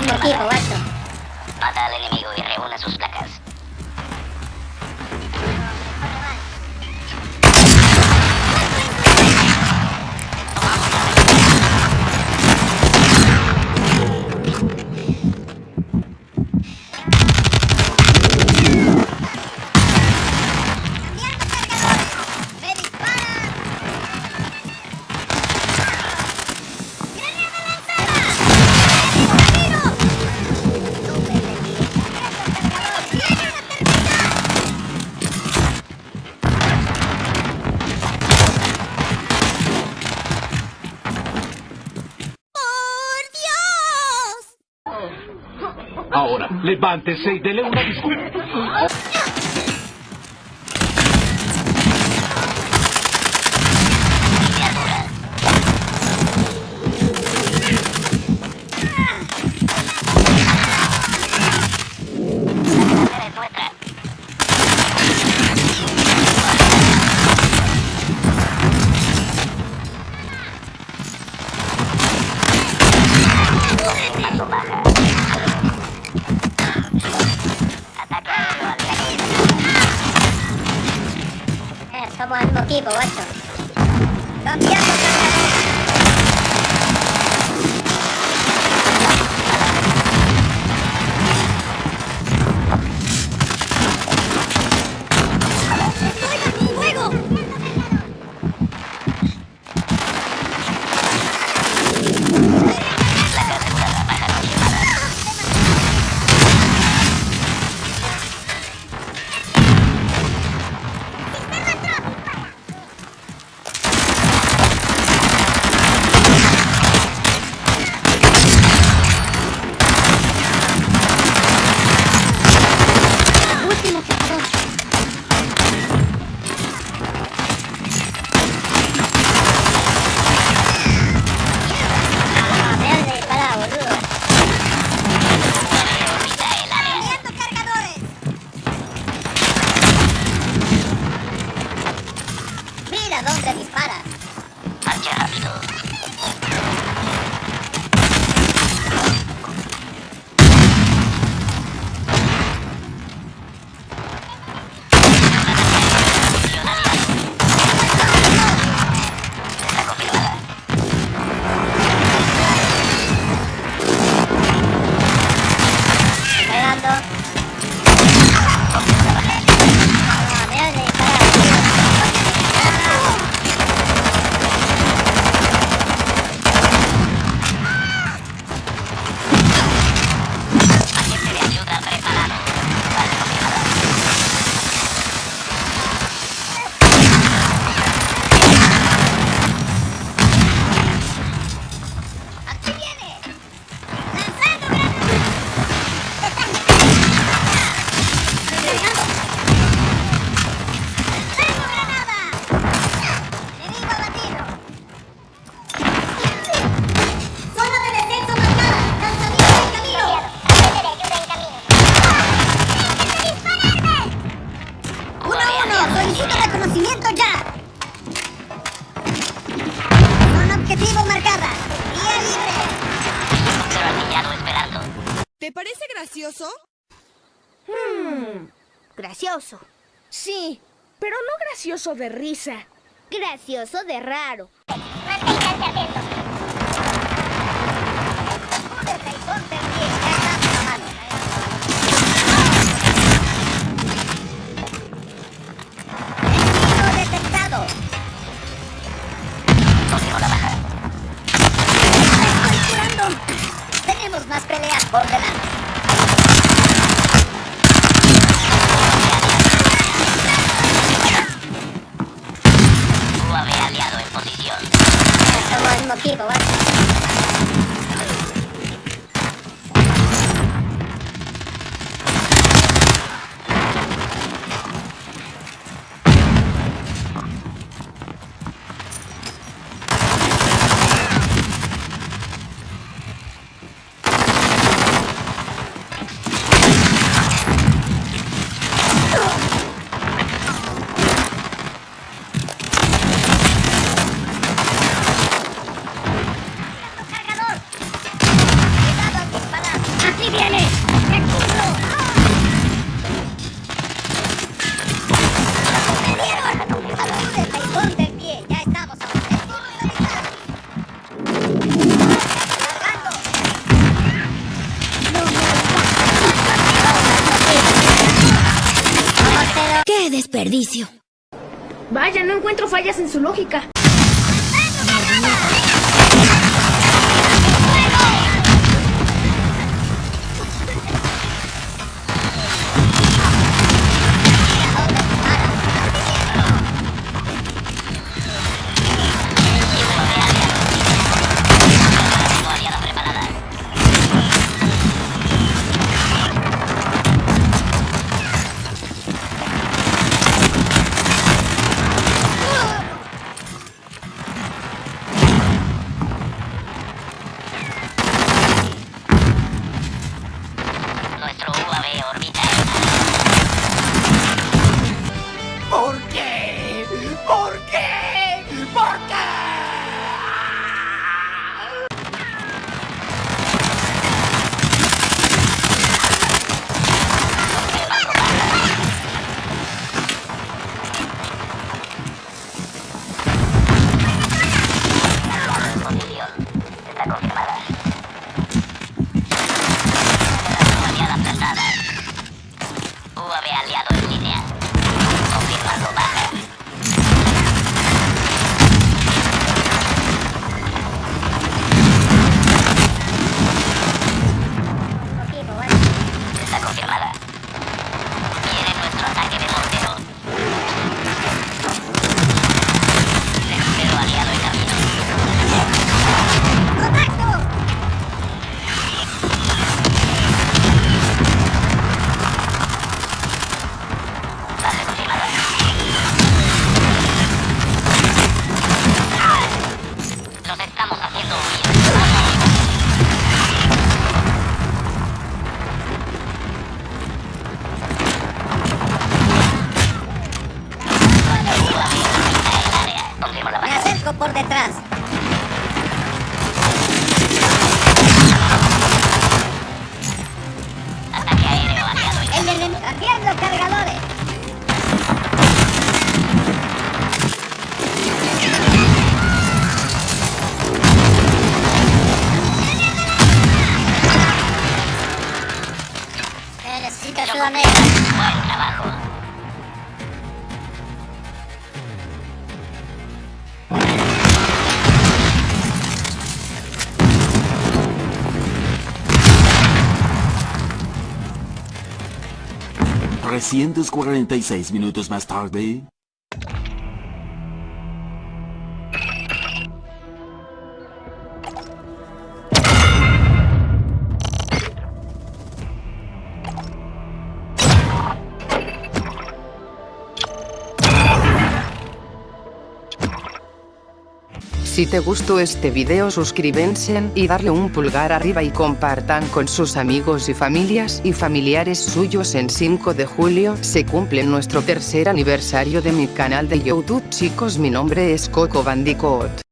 Iya, iya, iya. Porque eu Ahora, levántese y dele una disculpa. people, watch out. Don't be Hmm, gracioso. Sí, pero no gracioso de risa. Gracioso de raro. Khi. ¡Qué desperdicio! Vaya, no encuentro fallas en su lógica. Por detrás. Ataque aéreo aliado en El enemigo. Cambiando cargadores. Necesito ayuda médica. 346 minutos más tarde... Si te gustó este video suscríbense y darle un pulgar arriba y compartan con sus amigos y familias y familiares suyos en 5 de julio se cumple nuestro tercer aniversario de mi canal de YouTube chicos mi nombre es Coco Bandicoot.